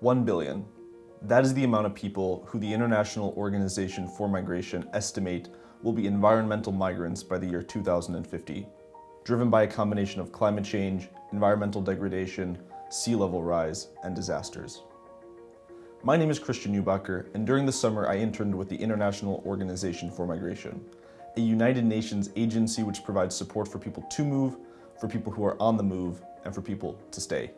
1 billion. That is the amount of people who the International Organization for Migration estimate will be environmental migrants by the year 2050, driven by a combination of climate change, environmental degradation, sea level rise, and disasters. My name is Christian Neubacher, and during the summer I interned with the International Organization for Migration, a United Nations agency which provides support for people to move, for people who are on the move, and for people to stay.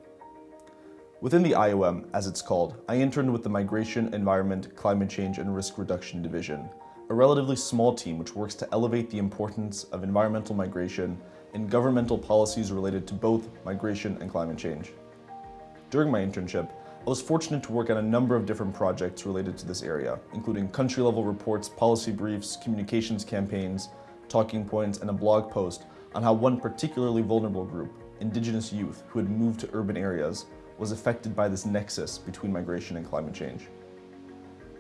Within the IOM, as it's called, I interned with the Migration, Environment, Climate Change and Risk Reduction Division, a relatively small team which works to elevate the importance of environmental migration in governmental policies related to both migration and climate change. During my internship, I was fortunate to work on a number of different projects related to this area, including country-level reports, policy briefs, communications campaigns, talking points, and a blog post on how one particularly vulnerable group, Indigenous youth who had moved to urban areas, was affected by this nexus between migration and climate change.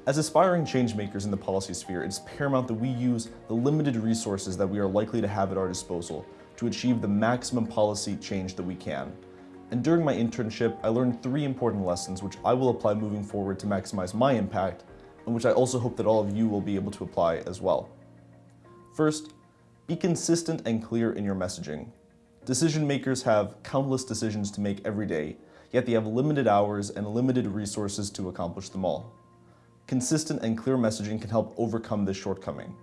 As aspiring changemakers in the policy sphere, it's paramount that we use the limited resources that we are likely to have at our disposal to achieve the maximum policy change that we can. And during my internship, I learned three important lessons which I will apply moving forward to maximize my impact, and which I also hope that all of you will be able to apply as well. First, be consistent and clear in your messaging. Decision makers have countless decisions to make every day, yet they have limited hours and limited resources to accomplish them all. Consistent and clear messaging can help overcome this shortcoming.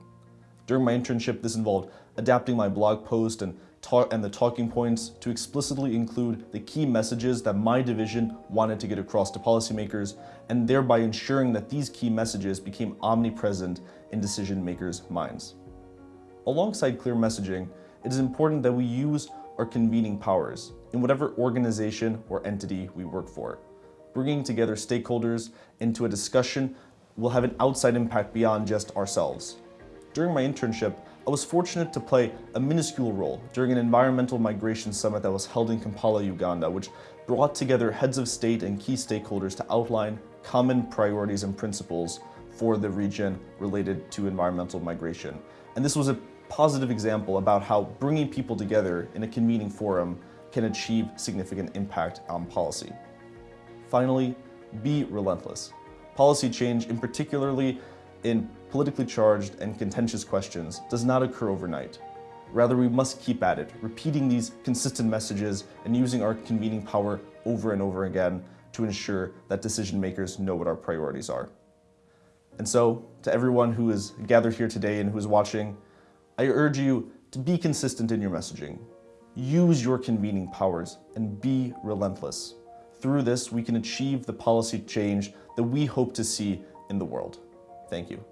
During my internship, this involved adapting my blog post and, and the talking points to explicitly include the key messages that my division wanted to get across to policymakers, and thereby ensuring that these key messages became omnipresent in decision makers' minds. Alongside clear messaging, it is important that we use our convening powers in whatever organization or entity we work for. Bringing together stakeholders into a discussion will have an outside impact beyond just ourselves. During my internship, I was fortunate to play a minuscule role during an environmental migration summit that was held in Kampala, Uganda, which brought together heads of state and key stakeholders to outline common priorities and principles for the region related to environmental migration. And this was a positive example about how bringing people together in a convening forum can achieve significant impact on policy. Finally, be relentless. Policy change, in particularly in politically charged and contentious questions, does not occur overnight. Rather, we must keep at it, repeating these consistent messages and using our convening power over and over again to ensure that decision makers know what our priorities are. And so, to everyone who is gathered here today and who is watching, I urge you to be consistent in your messaging. Use your convening powers and be relentless. Through this, we can achieve the policy change that we hope to see in the world. Thank you.